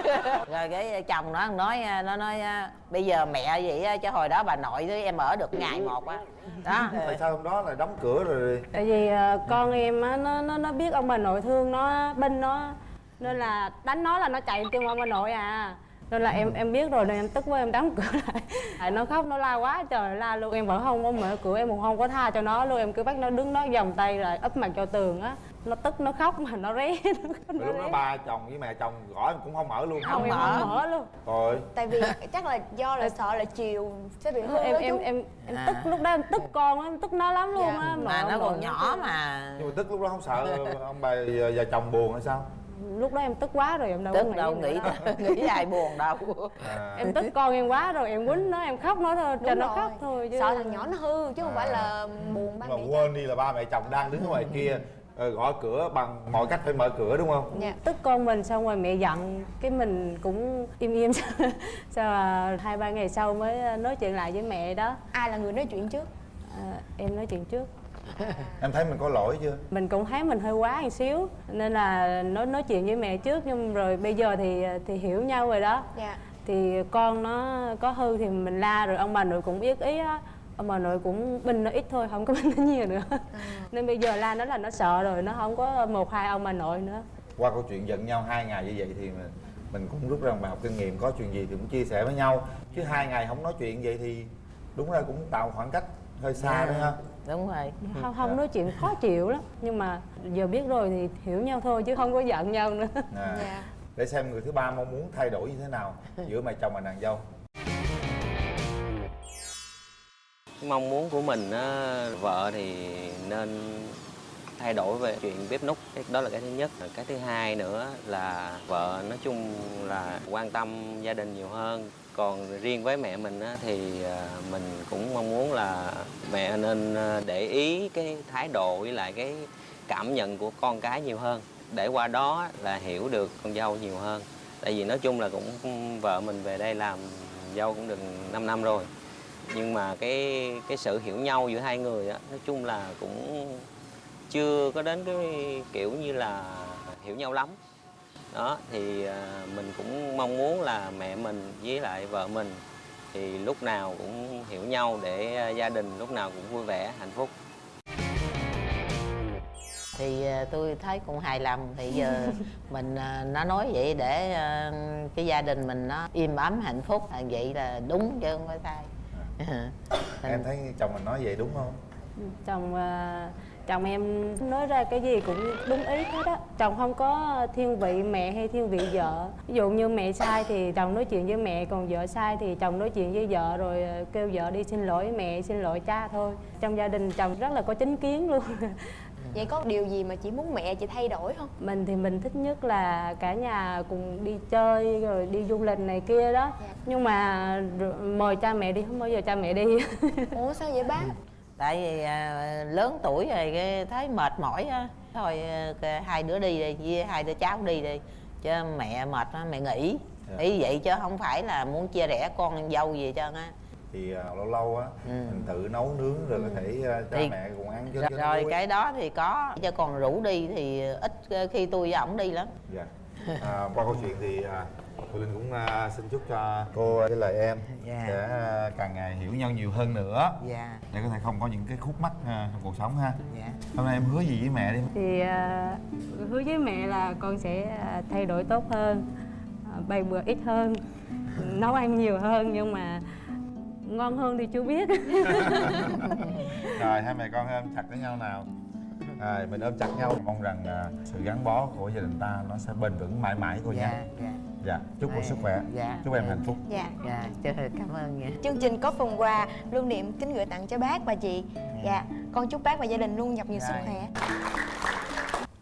Rồi cái chồng nó nói nó nói bây giờ mẹ vậy á, chứ hồi đó bà nội với em ở được ngày một á. Đó. Tại sao hôm đó là đóng cửa rồi? Tại vì ờ, con em á nó nó nó biết ông bà nội thương nó binh nó nên là đánh nó là nó chạy tìm ông bà nội à nên là em em biết rồi nên em tức quá em đóng cửa lại. [LAUGHS] Tại nó khóc nó la quá trời la luôn. Em vẫn không có mở cửa em cũng không có tha cho nó luôn. Em cứ bắt nó đứng đó vòng tay lại úp mặt cho tường á. Nó tức nó khóc mà nó ré [LAUGHS] nó, lúc đó ba chồng với mẹ chồng gõ em cũng không mở luôn không, em không mở luôn. Rồi tại vì [LAUGHS] chắc là do là sợ là chiều sẽ bị hư em em chú. em em À. tức lúc đó em tức con á em tức nó lắm luôn Dạ. á. Mà ông nó còn nhỏ mà. Nhưng mà tức lúc đó không sợ ông bà vợ chồng buồn hay sao lúc đó em tức quá rồi em đâu có tức đâu nữa nghĩ đâu. [LAUGHS] nghĩ ai buồn đâu. À. em tức con em quá rồi em quýnh nó em khóc nó thôi cho nó khóc thôi chứ. Sợ thằng nhỏ nó hư chứ không phải À. là buồn ba mà mẹ quên đi là ba mẹ chồng đang đứng ở ngoài kia ờ, gõ cửa bằng mọi cách phải mở cửa đúng không? Dạ. Tức con mình xong rồi mẹ giận cái mình cũng im im. [LAUGHS] Sau là hai ba ngày sau mới nói chuyện lại với mẹ đó. Ai là người nói chuyện trước? À, em nói chuyện trước [LAUGHS] em thấy mình có lỗi chưa? Mình cũng thấy mình hơi quá một xíu nên là nói nói chuyện với mẹ trước nhưng rồi bây giờ thì thì hiểu nhau rồi đó. Dạ. Thì con nó có hư thì mình la rồi ông bà nội cũng biết ý á. Ông bà nội cũng binh nó ít thôi không có [LAUGHS] binh nó nhiều nữa. Nên bây giờ la nó là nó sợ rồi nó không có một hai ông bà nội nữa. Qua câu chuyện giận nhau hai ngày như vậy thì mình, mình cũng rút ra một bài học kinh nghiệm có chuyện gì thì cũng chia sẻ với nhau. Chứ hai ngày không nói chuyện vậy thì đúng ra cũng tạo khoảng cách hơi xa đấy ha đúng rồi. Không không nói chuyện khó chịu lắm. Nhưng mà giờ biết rồi thì hiểu nhau thôi chứ không có giận nhau nữa. À. dạ. Để xem người thứ ba mong muốn thay đổi như thế nào giữa mẹ chồng và nàng dâu. Cái mong muốn của mình á, vợ thì nên thay đổi về chuyện bếp núc. Cái đó là cái thứ nhất. Cái thứ hai nữa là vợ nói chung là quan tâm gia đình nhiều hơn còn riêng với mẹ mình á, thì à, mình cũng mong muốn là mẹ nên à, để ý cái thái độ với lại cái cảm nhận của con cái nhiều hơn. Để qua đó là hiểu được con dâu nhiều hơn. Tại vì nói chung là cũng vợ mình về đây làm dâu cũng được 5 năm rồi. Nhưng mà cái cái sự hiểu nhau giữa hai người á nói chung là cũng chưa có đến cái kiểu như là hiểu nhau lắm đó thì à, mình cũng mong muốn là mẹ mình với lại vợ mình thì lúc nào cũng hiểu nhau để à, gia đình lúc nào cũng vui vẻ hạnh phúc. Thì à, tôi thấy cũng hài lòng thì giờ [LAUGHS] mình nó nói vậy để cái gia đình mình nó im ấm hạnh phúc. Vậy là đúng chứ không phải sai. Em thấy chồng mình nói vậy đúng không? Chồng chồng em nói ra cái gì cũng đúng ý hết á. Chồng không có thiên vị mẹ hay thiên vị vợ. Ví dụ như mẹ sai thì chồng nói chuyện với mẹ còn vợ sai thì chồng nói chuyện với vợ rồi à, kêu vợ đi xin lỗi mẹ xin lỗi cha thôi. Trong gia đình chồng rất là có chính kiến luôn. [LAUGHS] Vậy có điều gì mà chị muốn mẹ chị thay đổi không? Mình thì mình thích nhất là cả nhà cùng đi chơi rồi đi du lịch này kia đó. Dạ. nhưng mà mời cha mẹ đi không bao giờ cha mẹ đi. [LAUGHS] Ủa sao vậy bác tại vì à, lớn tuổi rồi cái thấy mệt mỏi á. Thôi à, hai đứa đi đi với hai đứa cháu đi đi chứ mẹ mệt á mẹ nghỉ. Dạ. ý vậy chứ không phải là muốn chia rẽ con dâu gì trơn á. Thì à, lâu lâu á Ừ. mình tự nấu nướng rồi có thể à, cha Thì- mẹ cùng ăn cho rồi, cho rồi cái đó thì có chứ còn rủ đi thì ít khi tôi với ổng đi lắm. Dạ. À, qua câu chuyện thì à, Thu Linh cũng à, xin chúc cho cô với lại em Dạ. sẽ à, càng ngày hiểu nhau nhiều hơn nữa. Dạ. Để có thể không có những cái khúc mắc à, trong cuộc sống ha. Dạ. Hôm nay em hứa gì với mẹ đi. Thì à, hứa với mẹ là con sẽ thay đổi tốt hơn bày bữa ít hơn nấu ăn nhiều hơn nhưng mà ngon hơn thì chưa biết. [LAUGHS] Rồi hai mẹ con em chặt với nhau nào. À, mình ôm chặt nhau. Mong rằng à, sự gắn bó của gia đình ta nó sẽ bền vững mãi mãi cô dạ nha dạ dạ chúc cô sức khỏe. Dạ. Chúc em hạnh phúc. Dạ. Dạ cảm ơn nha. Chương trình có phần quà lưu niệm kính gửi tặng cho bác và chị. Dạ. Con chúc bác và gia đình luôn gặp nhiều sức Rồi. khỏe.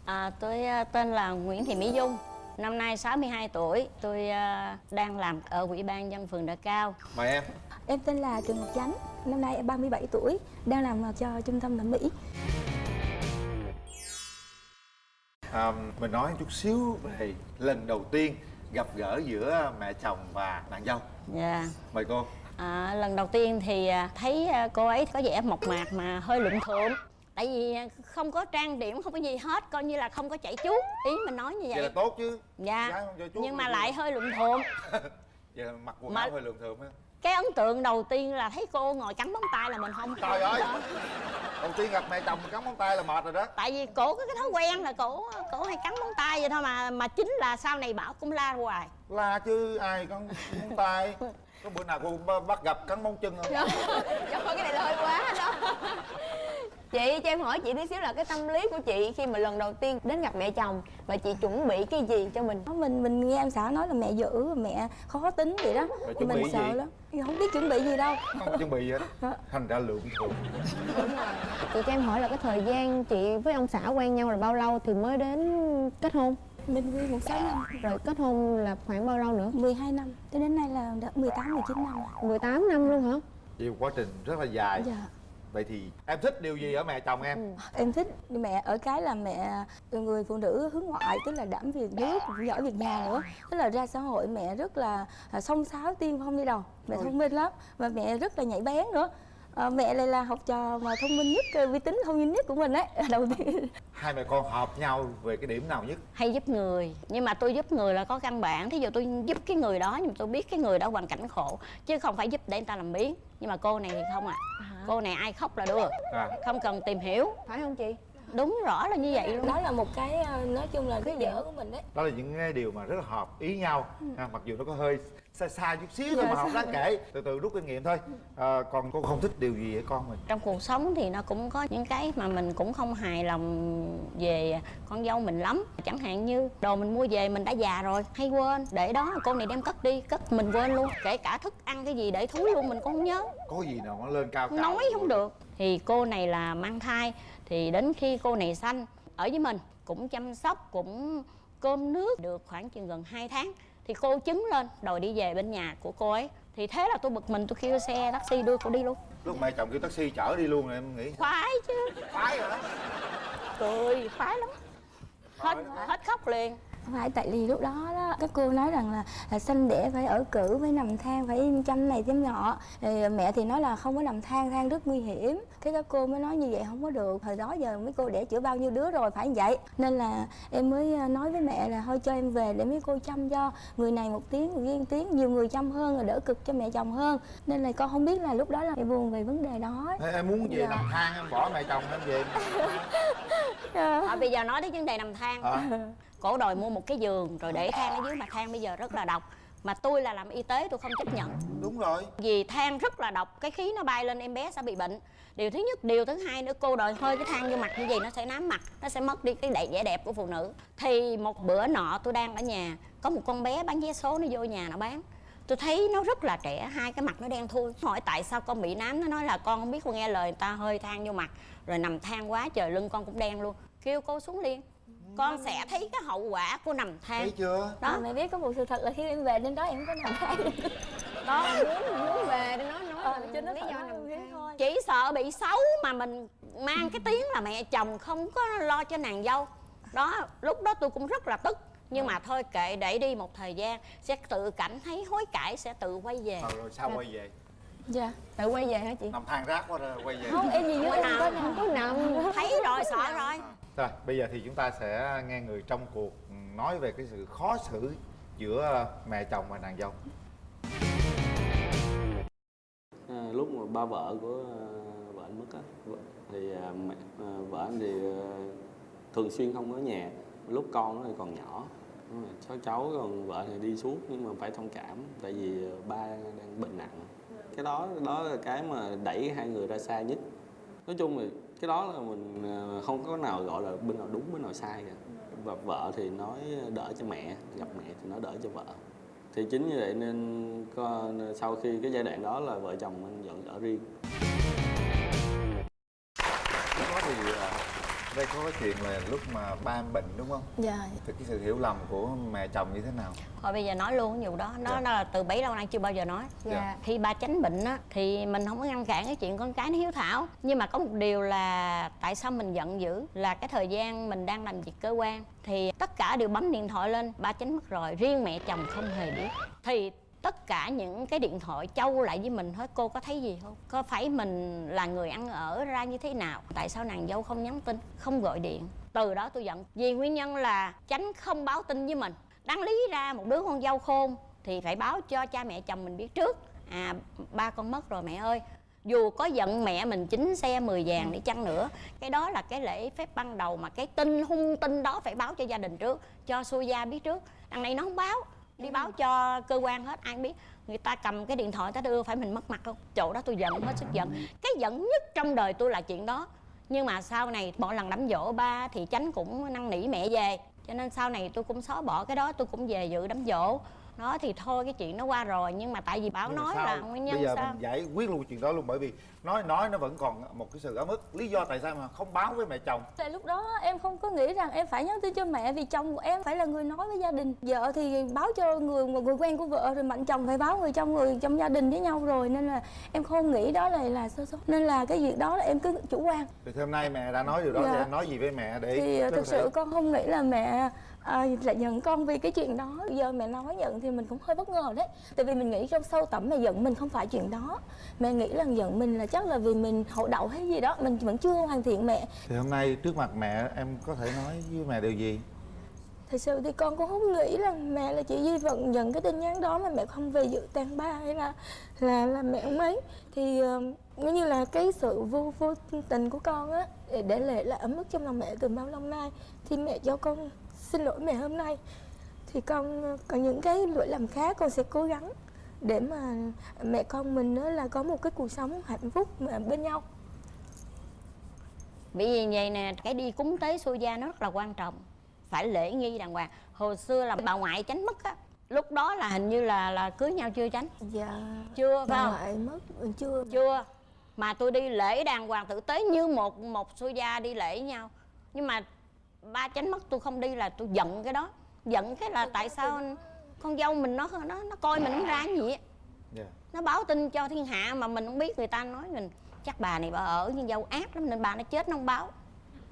À, tôi à, tên là Nguyễn Thị Mỹ Dung Năm nay 62 tuổi. Tôi à, đang làm ở Ủy ban dân phường Đà Cao. Mời em. Em tên là Trần Ngọc Chánh, năm nay em 37 tuổi, đang làm cho trung tâm thẩm mỹ. à, mình nói chút xíu về lần đầu tiên gặp gỡ giữa mẹ chồng và nàng dâu. Dạ. Mời cô. À, Lần đầu tiên thì à, thấy à, cô ấy có vẻ mộc mạc mà hơi lụm thượm Tại vì à, không có trang điểm, không có gì hết Coi như là không có chạy chuốt. Ý mình nói như vậy là vậy tốt chứ. Dạ. Nhưng là mà lại hơi lụm thượm [LAUGHS] vậy là mặc quần áo hơi lượm thượm á Cái ấn tượng đầu tiên là thấy cô ngồi cắn móng tay là mình không trời ơi. Đầu tiên gặp mẹ chồng cắn móng tay là mệt rồi đó. Tại vì cổ có cái thói quen là cổ cổ hay cắn móng tay vậy thôi mà mà chính là sau này bảo cũng la hoài. La chứ ai cắn móng tay? Có bữa nào cô bắt gặp cắn móng chân không? Trời ơi cái này là hơi quá đó Chị cho em hỏi chị tí xíu là cái tâm lý của chị khi mà lần đầu tiên đến gặp mẹ chồng Và chị chuẩn bị cái gì cho mình Mình mình nghe em xã nói là mẹ dữ, mẹ khó tính vậy đó. Thì mình sợ gì? lắm. Không biết chuẩn bị gì đâu. không chuẩn bị gì hết thành ra lượm thượm Chị cho em hỏi là cái thời gian chị với ông xã quen nhau là bao lâu thì mới đến kết hôn Mình quen một sáu năm, Rồi kết hôn là khoảng bao lâu nữa 12 năm, cho đến nay là đã 18, 19 năm rồi. 18 năm luôn hả vì quá trình rất là dài Dạ. Vậy thì em thích điều gì ở mẹ chồng em? Em thích mẹ ở cái là mẹ người phụ nữ hướng ngoại tức là đảm việc nước giỏi việc nhà nữa. Tức là ra xã hội mẹ rất là à, xông xáo tiên phong đi đầu. Mẹ thông minh lắm và mẹ rất là nhạy bén nữa à, mẹ lại là học trò mà thông minh nhất uy tín thông minh nhất của mình đấy [LAUGHS] đầu tiên. Hai mẹ con hợp nhau về cái điểm nào nhất? Hay giúp người nhưng mà tôi giúp người là có căn bản. Thí dụ tôi giúp cái người đó nhưng mà tôi biết cái người đó hoàn cảnh khổ chứ không phải giúp để người ta làm biến. Nhưng mà cô này thì không à cô này ai khóc là đưa à, không cần tìm hiểu. Phải không chị? Đúng rõ là như vậy luôn đó là một cái ờ, nói chung là cái dở của mình đấy. Đó là những cái điều mà rất là hợp ý nhau. Ha, mặc dù nó có hơi xa xa chút xíu thôi Dạ, mà không đáng kể. Từ từ rút kinh nghiệm thôi. À, còn cô không thích điều gì ở con mình? Trong cuộc sống thì nó cũng có những cái mà mình cũng không hài lòng về con dâu mình lắm. Chẳng hạn như đồ mình mua về mình đã già rồi hay quên. Để đó cô này đem cất đi cất mình quên luôn. Kể cả thức ăn cái gì để thúi luôn mình cũng không nhớ. Có gì nào nó lên cao cao nói không được. Thì cô này là mang thai thì đến khi cô này sanh ở với mình cũng chăm sóc cũng cơm nước được khoảng chừng gần 2 tháng thì cô chứng lên đòi đi về bên nhà của cô ấy. Thì thế là tôi bực mình tôi kêu xe taxi đưa cô đi luôn. Lúc mẹ chồng kêu taxi chở đi luôn rồi em nghĩ khoái chứ. Phải rồi đó cười khoái lắm hết hết khóc liền phải tại vì lúc đó đó các cô nói rằng là, là sinh đẻ phải ở cử phải nằm than phải chăm này chăm nọ. Thì mẹ thì nói là không có nằm than than rất nguy hiểm. Cái các cô mới nói như vậy không có được. Thời đó giờ mấy cô đẻ chữa bao nhiêu đứa rồi phải như vậy. Nên là em mới ờ, nói với mẹ là thôi cho em về để mấy cô chăm cho. Người này một tiếng người kia một tiếng nhiều người chăm hơn là đỡ cực cho mẹ chồng hơn. Nên là con không biết là lúc đó là buồn về vấn đề đó. Thế em muốn về Dạ. nằm than em bỏ mẹ chồng em về. [LAUGHS] À, bây giờ nói đến vấn đề nằm than hả cổ đòi mua một cái giường rồi để than ở dưới mà than bây giờ rất là độc. Mà tôi là làm y tế tôi không chấp nhận. Đúng rồi. Vì than rất là độc cái khí nó bay lên em bé sẽ bị bệnh. Điều thứ nhất điều thứ hai nữa cô đòi hơi cái than vô mặt như vậy nó sẽ nám mặt nó sẽ mất đi cái đẹp vẻ đẹp của phụ nữ. Thì một bữa nọ tôi đang ở nhà có một con bé bán vé số nó vô nhà nó bán. Tôi thấy nó rất là trẻ hai cái mặt nó đen thui. Hỏi tại sao con bị nám nó nói là con không biết con nghe lời người ta hơi than vô mặt. Rồi nằm than quá trời lưng con cũng đen luôn. Kêu cô xuống liền con sẽ thấy cái hậu quả của nằm than. Thấy chưa? Đó. Mẹ biết có một sự thật là khi em về đến đó em có nằm than. [LAUGHS] Đó. Muốn muốn về để nói nói Ờ, là cho nó lý do nằm than. thôi. Chỉ sợ bị xấu mà mình mang cái tiếng là mẹ chồng không có lo cho nàng dâu. Đó lúc đó tôi cũng rất là tức. Nhưng mà thôi kệ để đi một thời gian sẽ tự cảm thấy hối cải sẽ tự quay về. Ờ, rồi sao quay về? Dạ. Tự quay về hả chị? nằm than rác quá rồi quay về. Không em gì nào Không có nằm. thấy rồi sợ rồi rồi bây giờ thì chúng ta sẽ nghe người trong cuộc nói về cái sự khó xử giữa mẹ chồng và nàng dâu. À, lúc mà ba vợ của à, vợ anh mất á thì à, mẹ à, vợ anh thì thường xuyên không ở nhà. Lúc con nó thì còn nhỏ cháu cháu còn vợ thì đi suốt nhưng mà phải thông cảm tại vì ba đang bệnh nặng. Cái đó đó là cái mà đẩy hai người ra xa nhất. Nói chung thì cái đó là mình ờ, không có nào gọi là bên nào đúng bên nào sai cả. Và vợ thì nói đỡ cho mẹ gặp mẹ thì nói đỡ cho vợ. Thì chính như vậy nên có, sau khi cái giai đoạn đó là vợ chồng anh dọn ở riêng. Đây có cái chuyện là lúc mà ba em bệnh đúng không? Dạ. Thì cái sự hiểu lầm của mẹ chồng như thế nào? Thôi bây giờ nói luôn cái vụ đó. Nó Dạ. nó là từ bấy lâu nay chưa bao giờ nói. Dạ. khi ba chánh bệnh á thì mình không có ngăn cản cái chuyện con cái nó hiếu thảo. Nhưng mà có một điều là tại sao mình giận dữ? Là cái thời gian mình đang làm việc cơ quan thì tất cả đều bấm điện thoại lên ba chánh mất rồi. Riêng mẹ chồng không hề biết. Thì tất cả những cái điện thoại châu lại với mình hết. Cô có thấy gì không? Có phải mình là người ăn ở ra như thế nào? Tại sao nàng dâu không nhắn tin, không gọi điện? Từ đó tôi giận. Vì nguyên nhân là tránh không báo tin với mình. Đáng lý ra một đứa con dâu khôn thì phải báo cho cha mẹ chồng mình biết trước. À ba con mất rồi mẹ ơi. Dù có giận mẹ mình chính xe 10 vàng để chăng nữa, cái đó là cái lễ phép ban đầu mà cái tin hung tin đó phải báo cho gia đình trước, cho xui gia biết trước. Đằng này nó không báo đi báo cho cơ quan hết, ai biết. Người ta cầm cái điện thoại, ta đưa, phải mình mất mặt không? Chỗ đó tôi giận, hết sức giận. Cái giận nhất trong đời tôi là chuyện đó. Nhưng mà sau này mỗi lần đám dỗ ba thì chánh cũng năn nỉ mẹ về. Cho nên sau này tôi cũng xóa bỏ cái đó, tôi cũng về dự đám dỗ đó thì thôi cái chuyện nó qua rồi nhưng mà tại vì bảo Nhưng mà nói sao? là nguyên nhân bây giờ sao mình giải quyết luôn chuyện đó luôn bởi vì nói nói nó vẫn còn một cái sự ấm ức lý do tại sao mà không báo với mẹ chồng Tại lúc đó em không có nghĩ rằng em phải nhắn tin cho mẹ vì chồng của em phải là người nói với gia đình. Vợ thì báo cho người người quen của vợ rồi mạnh chồng phải báo người trong người trong gia đình với nhau rồi nên là em không nghĩ đó là là sơ suất. Nên là cái việc đó là em cứ chủ quan. thì hôm nay mẹ đã nói điều đó Dạ. thì em nói gì với mẹ để Thì có thực thể- sự con không nghĩ là mẹ à, lại giận con vì cái chuyện đó. Giờ mẹ nói giận thì mình cũng hơi bất ngờ đấy. Tại vì mình nghĩ trong sâu tẩm mẹ giận mình không phải chuyện đó. Mẹ nghĩ là giận mình là chắc là vì mình hậu đậu hay gì đó, mình vẫn chưa hoàn thiện mẹ. thì hôm nay trước mặt mẹ em có thể nói với mẹ điều gì Thật sự thì con cũng không nghĩ là mẹ là chị Duy Vận nhận cái tin nhắn đó mà mẹ không về dự tang ba hay là là là mẹ ông ấy thì uh, giống như là cái sự vô vô tình của con á để để lại là ấm ức trong lòng mẹ từ bao lâu nay thì mẹ cho con xin lỗi mẹ hôm nay. Thì con còn những cái lỗi lầm khác con sẽ cố gắng để mà mẹ con mình á là có một cái cuộc sống hạnh phúc mà bên nhau. Bởi vì vậy nè, cái đi cúng tế xuôi gia nó rất là quan trọng. Phải lễ nghi đàng hoàng. Hồi xưa là bà ngoại tránh mất á. Lúc đó là hình như là là cưới nhau chưa tránh? Dạ. Chưa phải bà không? ngoại mất ừ, chưa. Chưa. Mà tôi đi lễ đàng hoàng tử tế như một một xuôi gia đi lễ nhau. Nhưng mà ba tránh mất tôi không đi là tôi giận cái đó. Giận cái là tại sao con dâu mình nó nó nó coi mình không ra gì á. Dạ. nó báo tin cho thiên hạ mà mình không biết người ta nói mình chắc bà này bà ở nhưng dâu ác lắm nên bà nó chết nó không báo.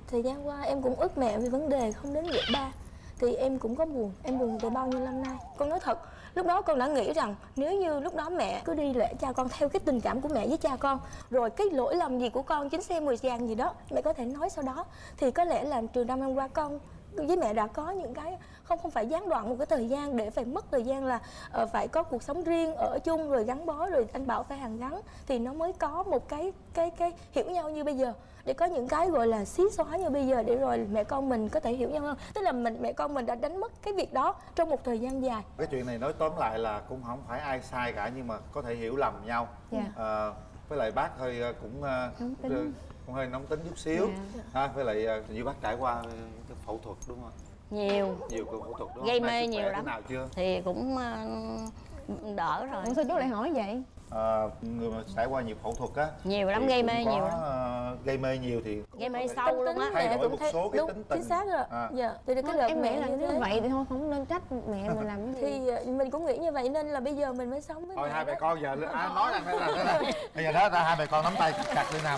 Thời gian qua em cũng ức mẹ vì vấn đề không đến việc ba. Thì em cũng có buồn, em buồn từ bao nhiêu năm nay? Con nói thật, lúc đó con đã nghĩ rằng nếu như lúc đó mẹ cứ đi lễ cha con theo cái tình cảm của mẹ với cha con Rồi cái lỗi lầm gì của con, chính xe 10 vàng gì đó Mẹ có thể nói sau đó. Thì có lẽ là trường năm năm qua con với mẹ đã có những cái không không phải gián đoạn một cái thời gian để phải mất thời gian là ờ, phải có cuộc sống riêng ở chung rồi gắn bó rồi anh bảo phải hàng gắn thì nó mới có một cái cái cái hiểu nhau như bây giờ. Để có những cái gọi là xí xóa như bây giờ để rồi mẹ con mình có thể hiểu nhau hơn. Tức là mình mẹ con mình đã đánh mất cái việc đó trong một thời gian dài. Cái chuyện này nói tóm lại là cũng không phải ai sai cả nhưng mà có thể hiểu lầm nhau. Dạ. Ờ, với lại bác hơi ờ, cũng ờ, cũng hơi nóng tính chút xíu. Dạ. ha với lại ờ, như bác trải qua cái phẫu thuật đúng không? Nhiều. Nhiều cuộc phẫu thuật đúng gây mê nhiều thế lắm. nào chưa? Thì cũng ờ, đỡ rồi. Ủa sao chú lại hỏi vậy? Ờ, người mà trải qua nhiều phẫu thuật á Nhiều lắm, thì gây mê có, nhiều lắm. ờ, gây mê nhiều thì gây mê sâu luôn á. thay mẹ đổi cũng một thấy- số cái đúng, tính tình. chính xác rồi. À. dạ từ cái đợt em mẹ nghĩ là như vậy thì thôi không nên trách mẹ mình [LAUGHS] làm cái gì. Thì ờ, mình cũng nghĩ như vậy nên là bây giờ mình mới sống với thôi mẹ hai mẹ con giờ à, nói rằng thế là [LAUGHS] bây giờ đó ra hai mẹ con nắm tay chặt lên nào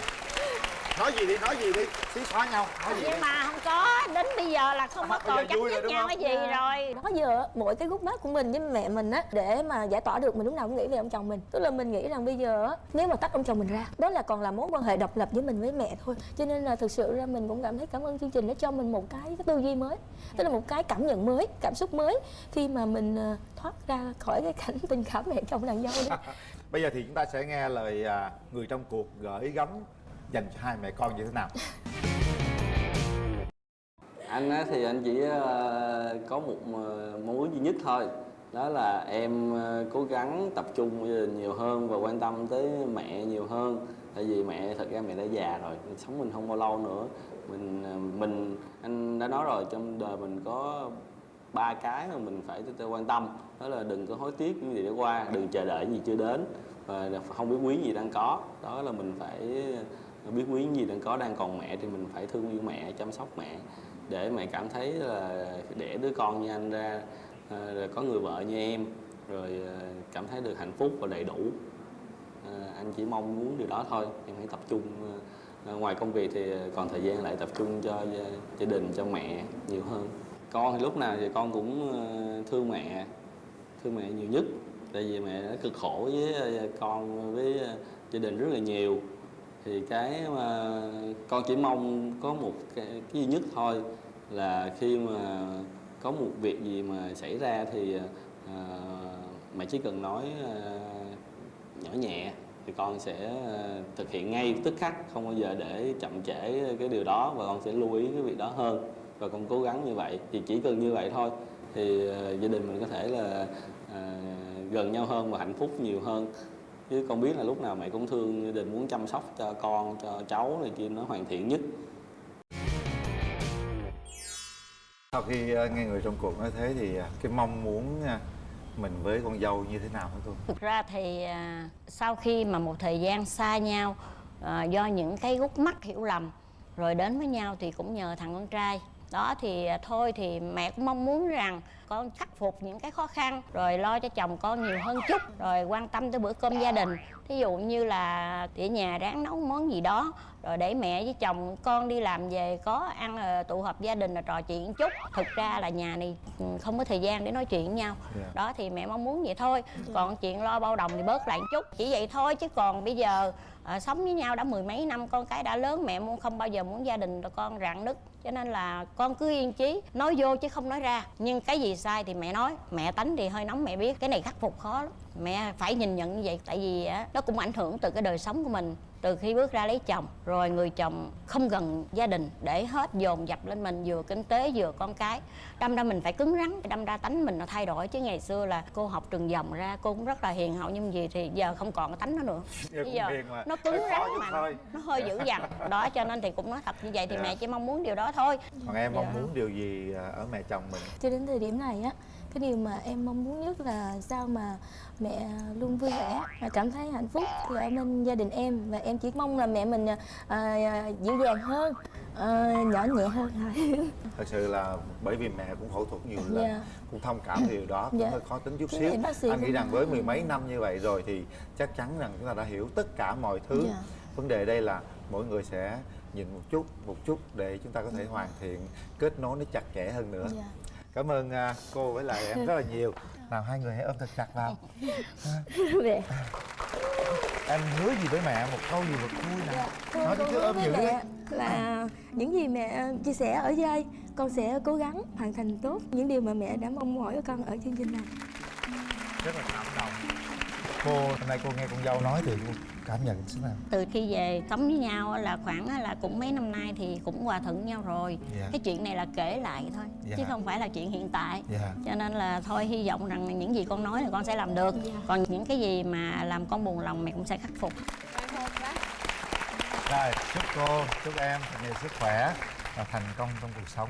nói gì đi nói gì đi. Xí xóa nhau nói gì đi. nhưng mà không có đến bây giờ là không có bây giờ còn chấp nhất nhau cái gì rồi. Đó giờ mỗi cái gút mắt của mình với mẹ mình á để mà giải tỏa được mình lúc nào cũng nghĩ về ông chồng mình. Tức là mình nghĩ rằng bây giờ á nếu mà tách ông chồng mình ra đó là còn là mối quan hệ độc lập với mình với mẹ thôi. Cho nên là thực sự ra mình cũng cảm thấy cảm ơn chương trình đã cho mình một cái, cái tư duy mới tức là một cái cảm nhận mới cảm xúc mới khi mà mình ờ, thoát ra khỏi cái cảnh tình cảm mẹ chồng nàng dâu đó. [LAUGHS] Bây giờ thì chúng ta sẽ nghe lời à, người trong cuộc gửi gắm dành cho hai mẹ con như thế nào? Anh á thì anh chỉ ờ, có một ờ, mong muốn duy nhất thôi. Đó là em ờ, cố gắng tập trung nhiều hơn và quan tâm tới mẹ nhiều hơn. Tại vì mẹ, thật ra mẹ đã già rồi sống mình không bao lâu nữa. Mình mình, anh đã nói rồi, trong đời mình có ba cái mà mình phải tự quan tâm. Đó là đừng có hối tiếc những gì đã qua, đừng chờ đợi gì chưa đến. Và không biết quý gì đang có. Đó là mình phải biết quý những gì đang có đang còn mẹ thì mình phải thương yêu mẹ chăm sóc mẹ để mẹ cảm thấy là đẻ đứa con như anh ra ờ, rồi có người vợ như em rồi ờ, cảm thấy được hạnh phúc và đầy đủ. Ờ, anh chỉ mong muốn điều đó thôi em hãy tập trung ngoài công việc thì còn thời gian lại tập trung cho gia, đình cho mẹ nhiều hơn. Con thì lúc nào thì con cũng thương mẹ thương mẹ nhiều nhất tại vì mẹ đã cực khổ với con với gia đình rất là nhiều thì cái mà con chỉ mong có một cái, cái duy nhất thôi là khi mà có một việc gì mà xảy ra thì à, mẹ chỉ cần nói à, nhỏ nhẹ thì con sẽ ờ, thực hiện ngay tức khắc không bao giờ để chậm trễ cái điều đó và con sẽ lưu ý cái việc đó hơn và con cố gắng như vậy. Thì chỉ cần như vậy thôi thì gia đình mình có thể là à, gần nhau hơn và hạnh phúc nhiều hơn chứ con biết là lúc nào mẹ cũng thương gia đình muốn chăm sóc cho con cho cháu này kia nó hoàn thiện nhất. Sau khi ờ, nghe người trong cuộc nói thế thì ờ, cái mong muốn ờ, mình với con dâu như thế nào hả cô? Thực ra thì à, sau khi mà một thời gian xa nhau à, do những cái gút mắt hiểu lầm rồi đến với nhau thì cũng nhờ thằng con trai đó, thì à, thôi thì mẹ cũng mong muốn rằng con khắc phục những cái khó khăn, rồi lo cho chồng con nhiều hơn chút, rồi quan tâm tới bữa cơm gia đình. Thí dụ như là tỉa nhà ráng nấu món gì đó rồi để mẹ với chồng con đi làm về có ăn ờ, tụ họp gia đình là trò chuyện chút. Thực ra là nhà này ừ, không có thời gian để nói chuyện với nhau. Dạ. đó thì mẹ mong muốn vậy thôi. Còn chuyện lo bao đồng thì bớt lại một chút. Chỉ vậy thôi chứ còn bây giờ ờ, sống với nhau đã mười mấy năm con cái đã lớn mẹ muốn không bao giờ muốn gia đình con rạn nứt. Cho nên là con cứ yên chí nói vô chứ không nói ra. Nhưng cái gì sai thì mẹ nói. Mẹ tánh thì hơi nóng mẹ biết. Cái này khắc phục khó lắm. Mẹ phải nhìn nhận như vậy tại vì á nó cũng ảnh hưởng từ cái đời sống của mình từ khi bước ra lấy chồng rồi người chồng không gần gia đình để hết dồn dập lên mình vừa kinh tế vừa con cái. Đâm ra mình phải cứng rắn đâm ra tánh mình nó thay đổi. Chứ ngày xưa là cô học trường dòng ra cô cũng rất là hiền hậu nhưng gì thì giờ không còn cái tánh đó nữa. Bây giờ nó cứng rắn mà thôi. nó hơi dữ dằn. Đó cho nên thì cũng nói thật như vậy thì Dạ. mẹ chỉ mong muốn điều đó thôi. Còn em mong Dạ. muốn điều gì ờ, ở mẹ chồng mình? Cho đến thời điểm này á cái điều mà em mong muốn nhất là sao mà mẹ luôn vui vẻ và cảm thấy hạnh phúc thì ở bên gia đình em và em chỉ mong là mẹ mình à, à, dịu dàng hơn à, nhỏ nhẹ hơn thôi [LAUGHS] thật sự là bởi vì mẹ cũng phẫu thuật nhiều lần Dạ. cũng thông cảm điều đó cũng Dạ. hơi khó tính chút xíu anh nghĩ rằng với mười mấy năm như vậy rồi thì chắc chắn rằng chúng ta đã hiểu tất cả mọi thứ Dạ. vấn đề đây là mỗi người sẽ nhìn một chút một chút để chúng ta có thể hoàn thiện kết nối nó chặt chẽ hơn nữa Dạ. Cảm ơn à, cô với lại em rất là nhiều. Nào hai người hãy ôm thật chặt vào. Mẹ. em hứa gì với mẹ một câu gì thật vui nào. Nói con đi chứ ôm nhiều đi mẹ là những gì mẹ chia sẻ ở đây con sẽ cố gắng hoàn thành tốt những điều mà mẹ đã mong mỏi của con ở chương trình này. Rất là cảm động cô hôm nay cô nghe con dâu nói thì cô cảm nhận thế nào? Từ khi về sống với nhau là khoảng là cũng mấy năm nay thì cũng hòa thuận nhau rồi. Dạ. cái chuyện này là kể lại thôi Dạ. chứ không phải là chuyện hiện tại. Dạ. cho nên là thôi hy vọng rằng những gì con nói là con sẽ làm được. Còn những cái gì mà làm con buồn lòng mẹ cũng sẽ khắc phục. Rồi chúc cô chúc em thật nhiều sức khỏe và thành công trong cuộc sống